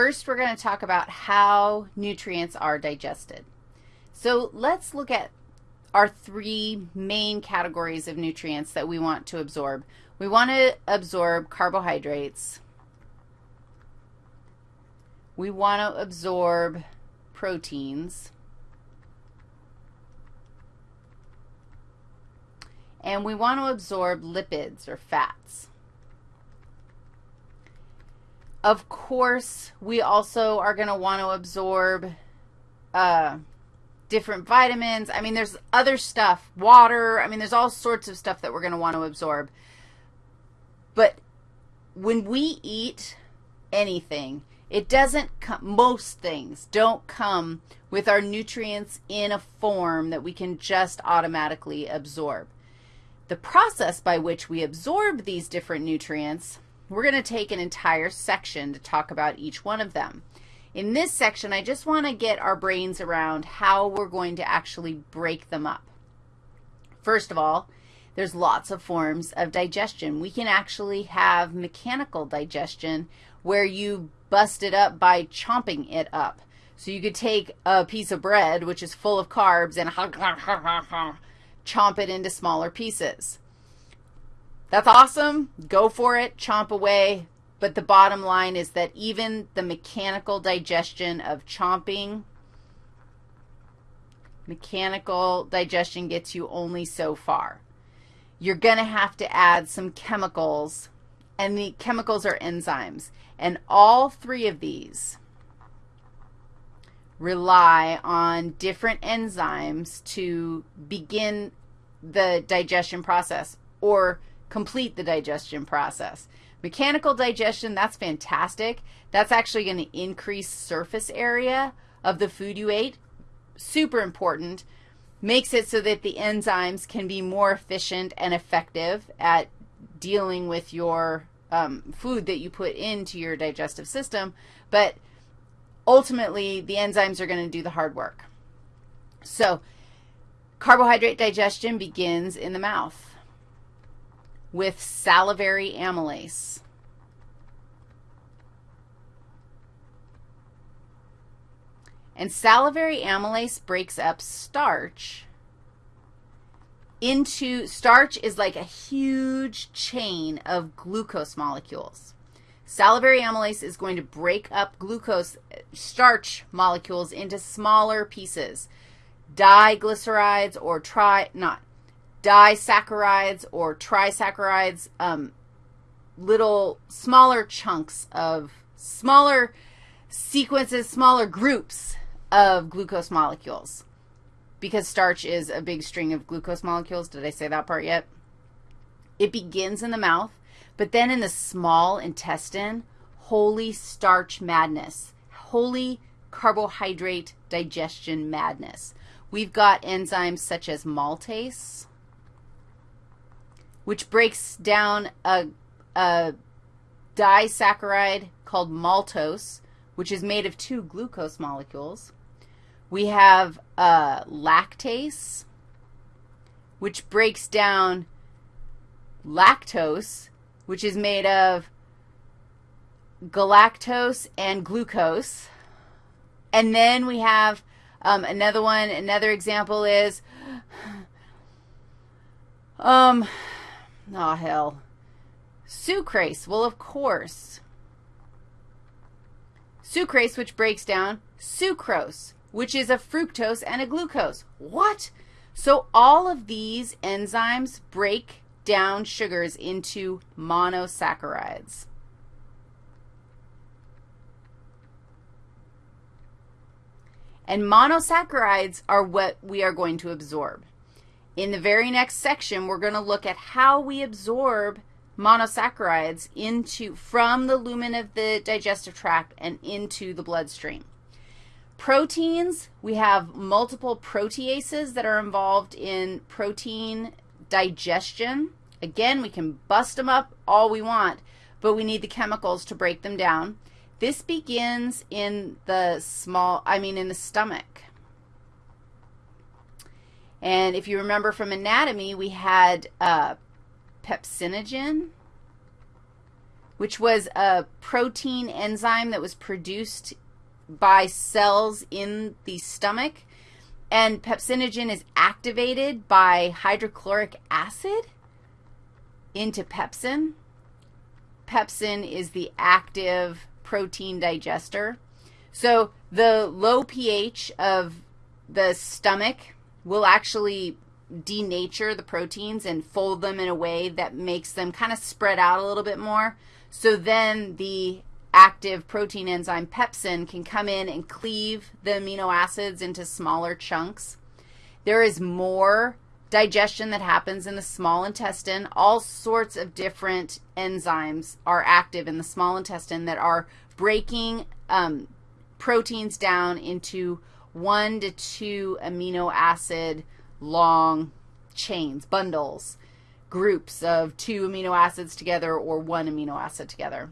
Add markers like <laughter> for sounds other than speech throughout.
First, we're going to talk about how nutrients are digested. So let's look at our three main categories of nutrients that we want to absorb. We want to absorb carbohydrates. We want to absorb proteins. And we want to absorb lipids or fats. Of course, we also are going to want to absorb uh, different vitamins. I mean, there's other stuff, water. I mean, there's all sorts of stuff that we're going to want to absorb. But when we eat anything, it doesn't come, most things don't come with our nutrients in a form that we can just automatically absorb. The process by which we absorb these different nutrients, we're going to take an entire section to talk about each one of them. In this section, I just want to get our brains around how we're going to actually break them up. First of all, there's lots of forms of digestion. We can actually have mechanical digestion where you bust it up by chomping it up. So you could take a piece of bread, which is full of carbs, and <laughs> chomp it into smaller pieces. That's awesome. Go for it. Chomp away. But the bottom line is that even the mechanical digestion of chomping, mechanical digestion gets you only so far. You're going to have to add some chemicals, and the chemicals are enzymes. And all three of these rely on different enzymes to begin the digestion process or complete the digestion process. Mechanical digestion, that's fantastic. That's actually going to increase surface area of the food you ate. Super important. Makes it so that the enzymes can be more efficient and effective at dealing with your um, food that you put into your digestive system. But ultimately, the enzymes are going to do the hard work. So carbohydrate digestion begins in the mouth with salivary amylase. And salivary amylase breaks up starch into, starch is like a huge chain of glucose molecules. Salivary amylase is going to break up glucose, starch molecules into smaller pieces, diglycerides or tri, not, disaccharides or trisaccharides, um, little smaller chunks of smaller sequences, smaller groups of glucose molecules because starch is a big string of glucose molecules. Did I say that part yet? It begins in the mouth, but then in the small intestine, holy starch madness, holy carbohydrate digestion madness. We've got enzymes such as maltase, which breaks down a, a disaccharide called maltose, which is made of two glucose molecules. We have uh, lactase, which breaks down lactose, which is made of galactose and glucose. And then we have um, another one, another example is, um, Oh, hell. Sucrase. Well, of course. Sucrase, which breaks down sucrose, which is a fructose and a glucose. What? So all of these enzymes break down sugars into monosaccharides. And monosaccharides are what we are going to absorb. In the very next section, we're going to look at how we absorb monosaccharides into, from the lumen of the digestive tract and into the bloodstream. Proteins, we have multiple proteases that are involved in protein digestion. Again, we can bust them up all we want, but we need the chemicals to break them down. This begins in the small, I mean in the stomach. And if you remember from anatomy, we had uh, pepsinogen, which was a protein enzyme that was produced by cells in the stomach. And pepsinogen is activated by hydrochloric acid into pepsin. Pepsin is the active protein digester. So the low pH of the stomach will actually denature the proteins and fold them in a way that makes them kind of spread out a little bit more. So then the active protein enzyme pepsin can come in and cleave the amino acids into smaller chunks. There is more digestion that happens in the small intestine. All sorts of different enzymes are active in the small intestine that are breaking um, proteins down into one to two amino acid long chains, bundles groups of two amino acids together or one amino acid together.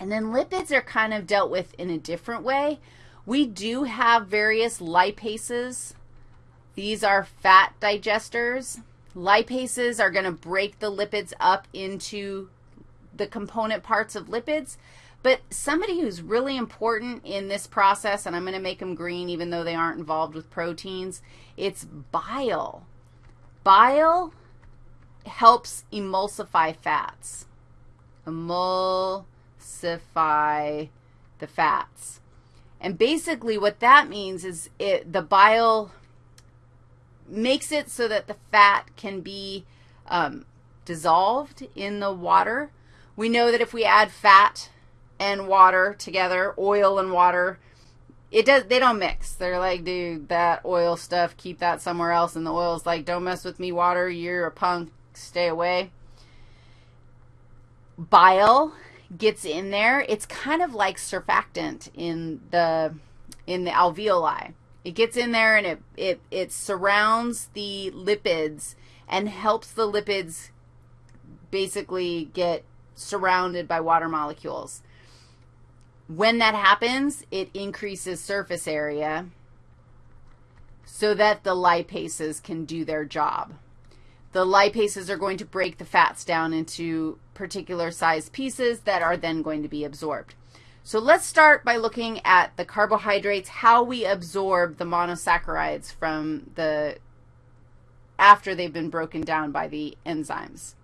And then lipids are kind of dealt with in a different way. We do have various lipases. These are fat digesters. Lipases are going to break the lipids up into the component parts of lipids. But somebody who's really important in this process, and I'm going to make them green even though they aren't involved with proteins, it's bile. Bile helps emulsify fats. Emulsify the fats. And basically what that means is it the bile makes it so that the fat can be um, dissolved in the water. We know that if we add fat and water together, oil and water, it does they don't mix. They're like, dude, that oil stuff, keep that somewhere else. And the oil's like, don't mess with me, water, you're a punk stay away. Bile gets in there. It's kind of like surfactant in the in the alveoli. It gets in there and it it it surrounds the lipids and helps the lipids basically get surrounded by water molecules. When that happens, it increases surface area so that the lipases can do their job. The lipases are going to break the fats down into particular size pieces that are then going to be absorbed. So let's start by looking at the carbohydrates, how we absorb the monosaccharides from the, after they've been broken down by the enzymes.